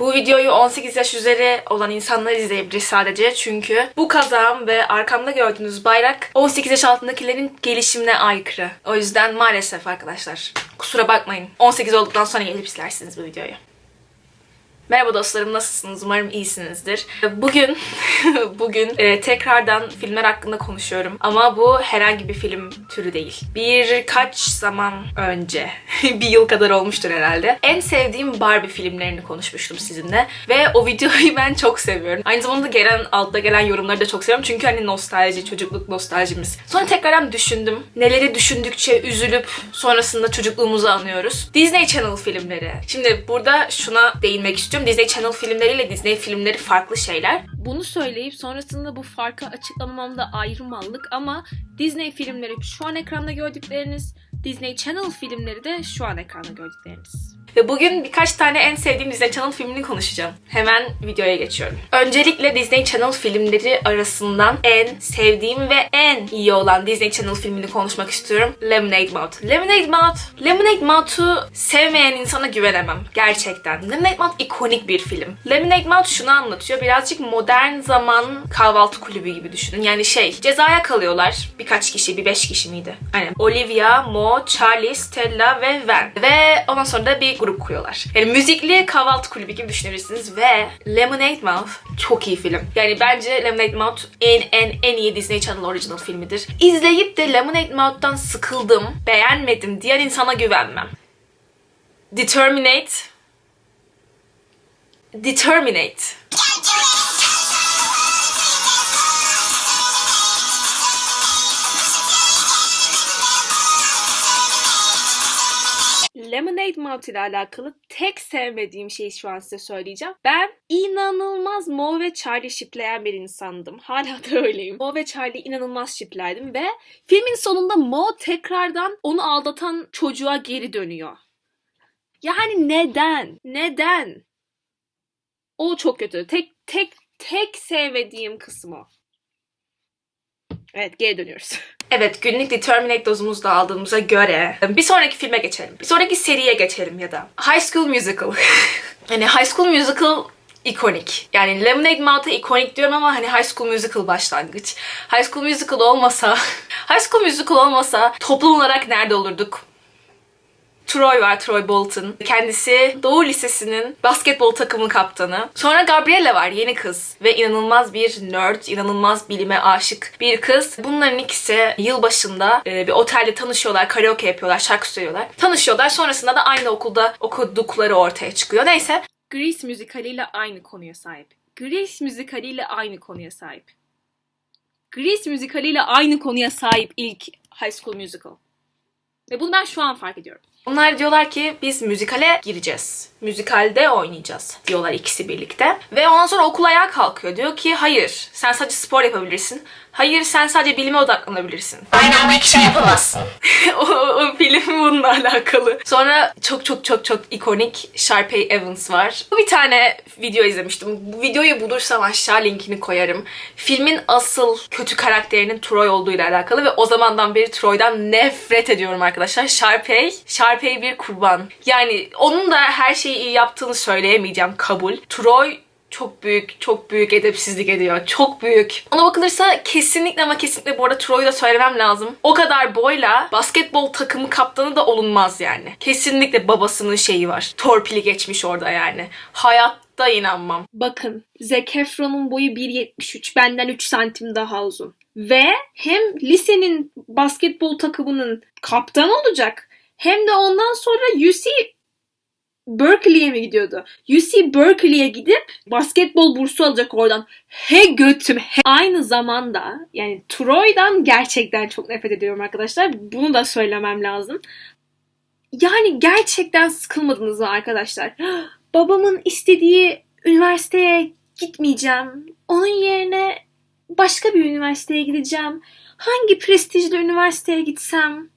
Bu videoyu 18 yaş üzeri olan insanlar izleyebilir sadece. Çünkü bu kazağım ve arkamda gördüğünüz bayrak 18 yaş altındakilerin gelişimine aykırı. O yüzden maalesef arkadaşlar. Kusura bakmayın. 18 olduktan sonra gelip izlersiniz bu videoyu. Merhaba dostlarım nasılsınız? Umarım iyisinizdir. Bugün bugün e, tekrardan filmler hakkında konuşuyorum. Ama bu herhangi bir film türü değil. Birkaç zaman önce, bir yıl kadar olmuştur herhalde. En sevdiğim Barbie filmlerini konuşmuştum sizinle. Ve o videoyu ben çok seviyorum. Aynı zamanda gelen altta gelen yorumları da çok seviyorum. Çünkü hani nostalji, çocukluk nostaljimiz. Sonra tekrardan düşündüm. Neleri düşündükçe üzülüp sonrasında çocukluğumuzu anlıyoruz. Disney Channel filmleri. Şimdi burada şuna değinmek istiyorum. Disney Channel filmleriyle Disney filmleri farklı şeyler. Bunu söyleyip sonrasında bu farkı açıklamamam da ayrı mallık ama Disney filmleri şu an ekranda gördükleriniz, Disney Channel filmleri de şu an ekranda gördükleriniz. Ve bugün birkaç tane en sevdiğim Disney Channel filmini konuşacağım. Hemen videoya geçiyorum. Öncelikle Disney Channel filmleri arasından en sevdiğim ve en iyi olan Disney Channel filmini konuşmak istiyorum. Lemonade Mouth. Lemonade Mouth. Lemonade Mouth'u sevmeyen insana güvenemem. Gerçekten. Lemonade Mouth ikonik bir film. Lemonade Mouth şunu anlatıyor. Birazcık modern zaman kahvaltı kulübü gibi düşünün. Yani şey, cezaya kalıyorlar. Birkaç kişi, bir beş kişi miydi? Aynen. Olivia, Mo, Charlie, Stella ve Van. Ve ondan sonra da bir grup kuruyorlar. Yani müzikli kahvaltı kulübü gibi düşünebilirsiniz ve Lemonade Mouth çok iyi film. Yani bence Lemonade Mouth en en en iyi Disney Channel original filmidir. İzleyip de Lemonade Mouth'tan sıkıldım, beğenmedim diğer insana güvenmem. Determinate Determinate. Lemonade Mouth ile alakalı tek sevmediğim şeyi şu an size söyleyeceğim. Ben inanılmaz Mo ve Charlie shipleyen bir insandım. Hala da öyleyim. Mo ve Charlie inanılmaz shiplerdim ve filmin sonunda Mo tekrardan onu aldatan çocuğa geri dönüyor. Yani neden? Neden? O çok kötü. Tek tek tek sevmediğim kısmı. Evet geri dönüyoruz. Evet günlük Determinate dozumuzu da aldığımıza göre bir sonraki filme geçelim. Bir sonraki seriye geçelim ya da. High School Musical. hani High School Musical ikonik. Yani Lemonade Mouth'a ikonik diyorum ama hani High School Musical başlangıç. High School Musical olmasa, High School Musical olmasa toplum olarak nerede olurduk? Troy var, Troy Bolton. Kendisi Doğu Lisesi'nin basketbol takımı kaptanı. Sonra Gabriella var, yeni kız. Ve inanılmaz bir nerd, inanılmaz bilime aşık bir kız. Bunların ikisi yılbaşında e, bir otelde tanışıyorlar, karaoke yapıyorlar, şarkı söylüyorlar. Tanışıyorlar, sonrasında da aynı okulda okudukları ortaya çıkıyor. Neyse. Grease müzikaliyle aynı konuya sahip. Grease müzikaliyle aynı konuya sahip. Grease müzikaliyle aynı konuya sahip ilk High School Musical. Ve bunu ben şu an fark ediyorum. Onlar diyorlar ki biz müzikale gireceğiz. Müzikalde oynayacağız diyorlar ikisi birlikte. Ve ondan sonra okul ayağa kalkıyor. Diyor ki hayır sen sadece spor yapabilirsin. Hayır sen sadece bilime odaklanabilirsin. Aynı anda iki şey yapamazsın. o, o film bununla alakalı. Sonra çok çok çok çok ikonik Sharpay Evans var. Bir tane video izlemiştim. Bu videoyu bulursam aşağı linkini koyarım. Filmin asıl kötü karakterinin Troy olduğuyla alakalı ve o zamandan beri Troy'dan nefret ediyorum arkadaşlar. Sharpay, Sharpay bir kurban. Yani onun da her şeyi iyi yaptığını söyleyemeyeceğim kabul. Troy çok büyük, çok büyük edepsizlik ediyor. Çok büyük. Ona bakılırsa kesinlikle ama kesinlikle bu arada Troy'u da söylemem lazım. O kadar boyla basketbol takımı kaptanı da olunmaz yani. Kesinlikle babasının şeyi var. Torpili geçmiş orada yani. Hayatta inanmam. Bakın Zac Efron'un boyu 1.73 benden 3 santim daha uzun. Ve hem lisenin basketbol takımının kaptanı olacak hem de ondan sonra UC Berkeley'e mi gidiyordu? UC Berkeley'e gidip basketbol bursu alacak oradan. He götüm. He. Aynı zamanda yani Troy'dan gerçekten çok nefret ediyorum arkadaşlar. Bunu da söylemem lazım. Yani gerçekten sıkılmadınız mı arkadaşlar? Babamın istediği üniversiteye gitmeyeceğim. Onun yerine başka bir üniversiteye gideceğim. Hangi prestijli üniversiteye gitsem?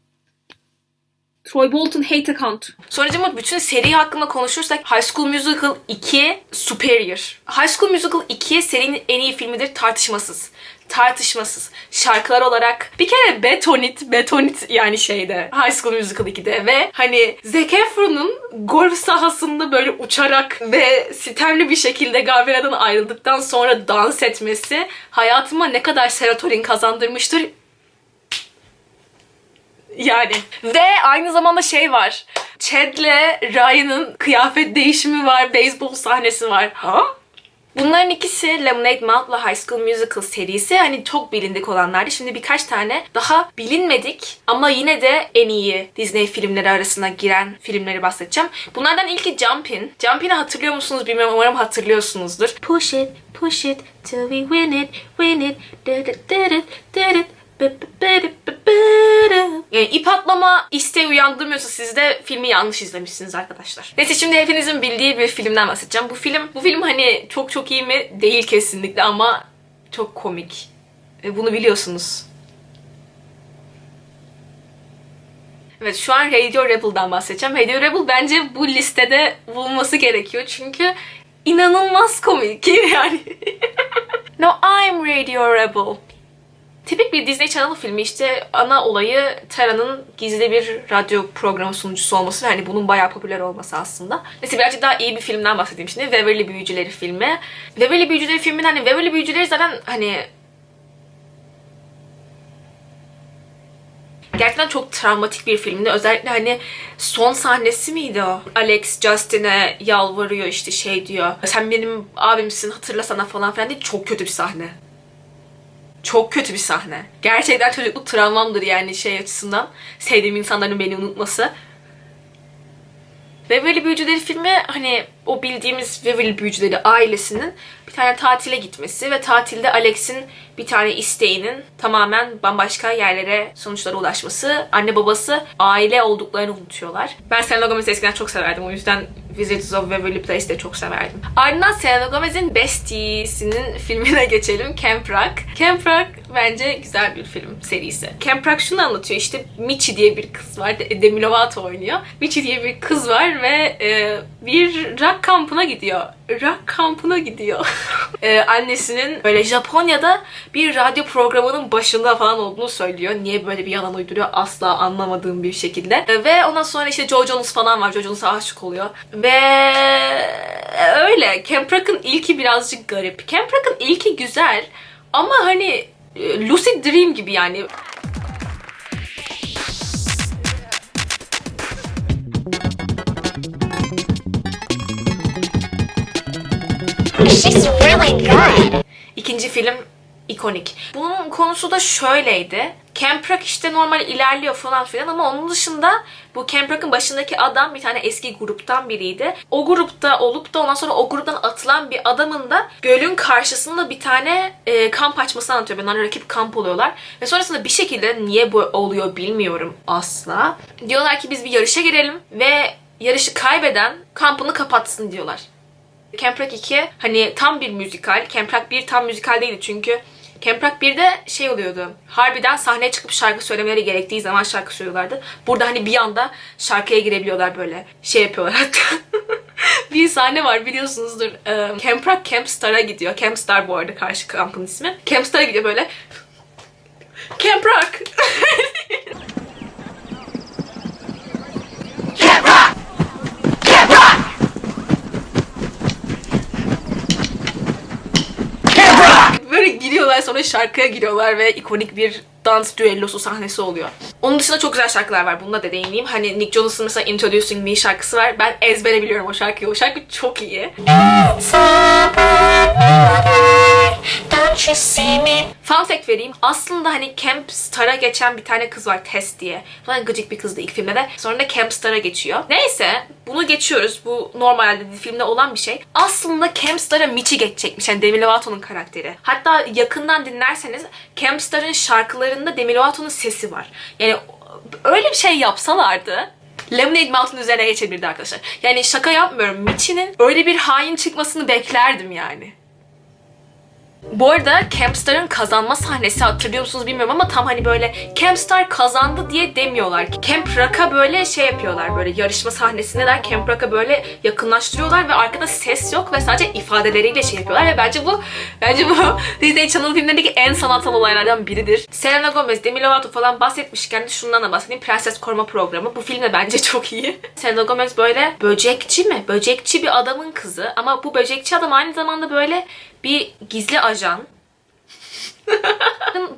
Troy Bolton hate account. Sonucuma bütün seri hakkında konuşursak High School Musical 2 superior. High School Musical 2 serinin en iyi filmidir tartışmasız. tartışmasız. Şarkılar olarak bir kere Betonit, Betonit yani şeyde High School Musical 2'de ve hani Zac Efron'un golf sahasında böyle uçarak ve sitemli bir şekilde Gabriela'dan ayrıldıktan sonra dans etmesi hayatıma ne kadar serotonin kazandırmıştır yani. Ve aynı zamanda şey var. Chad'le Ryan'ın kıyafet değişimi var, beyzbol sahnesi var. Ha? Bunların ikisi Lemonade Mouth'la High School Musical serisi hani çok bilindik olanlardı. Şimdi birkaç tane daha bilinmedik ama yine de en iyi Disney filmleri arasına giren filmleri bahsedeceğim. Bunlardan ilki Jumpin. Jumpin'i hatırlıyor musunuz bilmiyorum umarım hatırlıyorsunuzdur. Push it, push it till we win it, win it, did it, did it, did it. Yani ip atlama isteği uyandırmıyorsa siz de filmi yanlış izlemişsiniz arkadaşlar. Neyse şimdi hepinizin bildiği bir filmden bahsedeceğim. Bu film, bu film hani çok çok iyi mi? Değil kesinlikle ama çok komik. Ve bunu biliyorsunuz. Evet şu an Radio Rebel'dan bahsedeceğim. Radio Rebel bence bu listede bulunması gerekiyor çünkü inanılmaz komik yani. no I'm Radio Rebel. Tipik bir Disney Channel filmi işte ana olayı Tara'nın gizli bir radyo programı sunucusu olması hani bunun bayağı popüler olması aslında. Neyse birazcık daha iyi bir filmden bahsedeyim şimdi. Waverly Büyücüleri filmi. Waverly Büyücüleri filminin hani Waverly Büyücüleri zaten hani gerçekten çok travmatik bir filmdi. Özellikle hani son sahnesi miydi o? Alex Justin'e yalvarıyor işte şey diyor. Sen benim abimsin hatırlasana falan filan diye çok kötü bir sahne. Çok kötü bir sahne. Gerçekten çocukluk travmamdır yani şey açısından. Sevdiğim insanların beni unutması. Waverly Büyücüleri filmi hani o bildiğimiz Waverly Büyücüleri ailesinin bir tane tatile gitmesi ve tatilde Alex'in bir tane isteğinin tamamen bambaşka yerlere sonuçlara ulaşması. Anne babası aile olduklarını unutuyorlar. Ben Selena Gomez'i eskiden çok severdim. O yüzden Visitors of Waverly Place de çok severdim. Ardından Selena Gomez'in Besties'inin filmine geçelim. Camp Rock. Camp Rock bence güzel bir film serisi. Camp Rock şunu anlatıyor. İşte Michi diye bir kız var. Demi Lovato oynuyor. Michi diye bir kız var ve e, bir rock kampına gidiyor. Rock kampına gidiyor. e, annesinin böyle Japonya'da bir radyo programının başında falan olduğunu söylüyor. Niye böyle bir yalan uyduruyor asla anlamadığım bir şekilde. E, ve ondan sonra işte Joe Jonas falan var. Joe Jonas'a aşık oluyor. Ve öyle. Camp Rock'ın ilki birazcık garip. Camp Rock'ın ilki güzel ama hani e, lucid dream gibi yani. She's really good. İkinci film ikonik. Bunun konusu da şöyleydi. Camp Rock işte normal ilerliyor falan filan ama onun dışında bu Camp Rock'ın başındaki adam bir tane eski gruptan biriydi. O grupta olup da ondan sonra o gruptan atılan bir adamın da gölün karşısında bir tane e, kamp açmasını anlatıyor. Bunlar rakip kamp oluyorlar. Ve sonrasında bir şekilde niye bu oluyor bilmiyorum asla. Diyorlar ki biz bir yarışa girelim ve yarışı kaybeden kampını kapatsın diyorlar. Camp Rock 2 hani tam bir müzikal. Camp Rock 1 tam müzikal değildi çünkü Camp Rock 1'de şey oluyordu. Harbiden sahneye çıkıp şarkı söylemeleri gerektiği zaman şarkı söylüyorlardı. Burada hani bir anda şarkıya girebiliyorlar böyle. Şey yapıyorlar hatta. bir sahne var biliyorsunuzdur. Ee, Camp Rock Camp Star'a gidiyor. Camp Star bu arada karşı kampın ismi. Camp Star'a gidiyor böyle. Camp Rock. Camp Rock. Camp Rock. Camp Rock. Giriyorlar sonra şarkıya giriyorlar ve ikonik bir dans düellosu sahnesi oluyor. Onun dışında çok güzel şarkılar var. Bununla da değineyim. Hani Nick Jonas'ın mesela Introducing Me şarkısı var. Ben ezbere biliyorum o şarkıyı. O şarkı çok iyi. Fun fact vereyim. Aslında hani Camp Star'a geçen bir tane kız var Tess diye. Falan gıcık bir kızdı ilk filmde de. Sonra da Camp Star'a geçiyor. Neyse bunu geçiyoruz. Bu normalde filmde olan bir şey. Aslında Camp Star'a Michi geçecekmiş. Yani Demi Lovato'nun karakteri. Hatta yakından dinlerseniz Camp Star'ın şarkılarında Demi Lovato'nun sesi var. Yani öyle bir şey yapsalardı Lemonade Mountain üzerine geçebilirdi arkadaşlar. Yani şaka yapmıyorum. Michi'nin öyle bir hain çıkmasını beklerdim yani. Bu arada Campstar'ın kazanma sahnesi hatırlıyor musunuz bilmiyorum ama tam hani böyle Campstar kazandı diye demiyorlar. Camp Rock'a böyle şey yapıyorlar böyle yarışma sahnesindeler. Camp Rock'a böyle yakınlaştırıyorlar ve arkada ses yok ve sadece ifadeleriyle şey yapıyorlar ve bence bu bence bu Disney Channel filmlerindeki en sanatsal olaylardan biridir. Selena Gomez, Demi Lovato falan bahsetmişken de şundan da bahsedeyim. Prenses Koruma Programı. Bu film de bence çok iyi. Selena Gomez böyle böcekçi mi? Böcekçi bir adamın kızı ama bu böcekçi adam aynı zamanda böyle bir gizli ajan.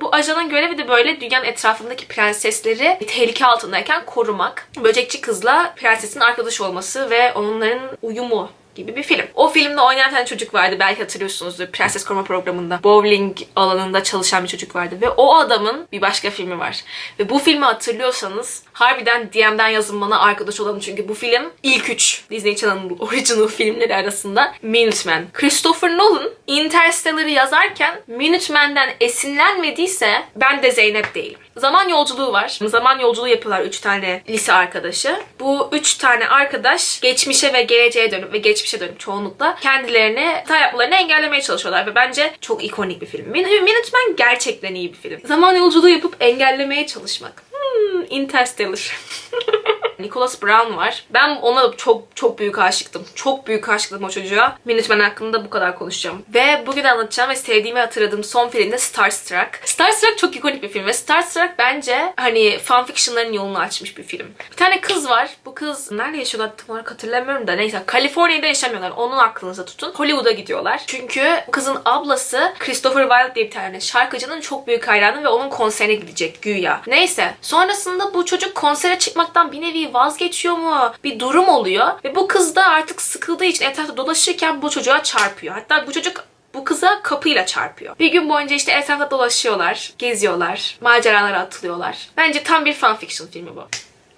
Bu ajanın görevi de böyle dünyanın etrafındaki prensesleri tehlike altındayken korumak. Böcekçi kızla prensesin arkadaş olması ve onların uyumu gibi bir film. O filmde oynayan tane çocuk vardı. Belki hatırlıyorsunuzdur. Prenses Koruma Programı'nda. Bowling alanında çalışan bir çocuk vardı. Ve o adamın bir başka filmi var. Ve bu filmi hatırlıyorsanız harbiden DM'den yazın bana arkadaş olalım. Çünkü bu film ilk üç Disney Channel'ın original filmleri arasında Minuteman. Christopher Nolan Interstellar'ı yazarken Minuteman'den esinlenmediyse ben de Zeynep değilim. Zaman yolculuğu var. Zaman yolculuğu yapıyorlar üç tane lise arkadaşı. Bu üç tane arkadaş geçmişe ve geleceğe dönüp ve geçmişe dönüp çoğunlukla kendilerini hata yapmalarını engellemeye çalışıyorlar ve bence çok ikonik bir film. Min- Minuteman gerçekten iyi bir film. Zaman yolculuğu yapıp engellemeye çalışmak. Hmm, Interstellar. Nicholas Brown var. Ben ona çok çok büyük aşıktım. Çok büyük aşıktım o çocuğa. Minuteman hakkında bu kadar konuşacağım. Ve bugün anlatacağım ve sevdiğimi hatırladığım son film de Starstruck. Starstruck çok ikonik bir film ve Starstruck bence hani fanfictionların yolunu açmış bir film. Bir tane kız var. Bu kız nerede yaşıyorlar tam olarak hatırlamıyorum da neyse. Kaliforniya'da yaşamıyorlar. Onun aklınıza tutun. Hollywood'a gidiyorlar. Çünkü kızın ablası Christopher Wilde diye bir tane şarkıcının çok büyük hayranı ve onun konserine gidecek güya. Neyse. Sonrasında bu çocuk konsere çıkmaktan bir nevi vazgeçiyor mu? Bir durum oluyor. Ve bu kız da artık sıkıldığı için etrafta dolaşırken bu çocuğa çarpıyor. Hatta bu çocuk bu kıza kapıyla çarpıyor. Bir gün boyunca işte etrafta dolaşıyorlar, geziyorlar, maceralara atılıyorlar. Bence tam bir fanfiction filmi bu.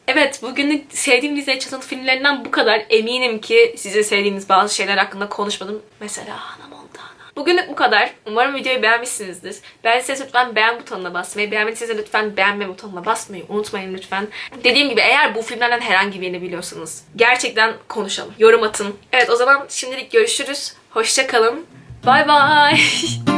Evet, bugünlük sevdiğim Disney Channel filmlerinden bu kadar. Eminim ki size sevdiğiniz bazı şeyler hakkında konuşmadım. Mesela Montana. Bugünlük bu kadar. Umarım videoyu beğenmişsinizdir. Beğendiyseniz lütfen beğen butonuna basmayı, beğenmediyseniz de lütfen beğenme butonuna basmayı unutmayın lütfen. Dediğim gibi eğer bu filmlerden herhangi birini biliyorsanız gerçekten konuşalım. Yorum atın. Evet o zaman şimdilik görüşürüz. Hoşça kalın. Bye bye.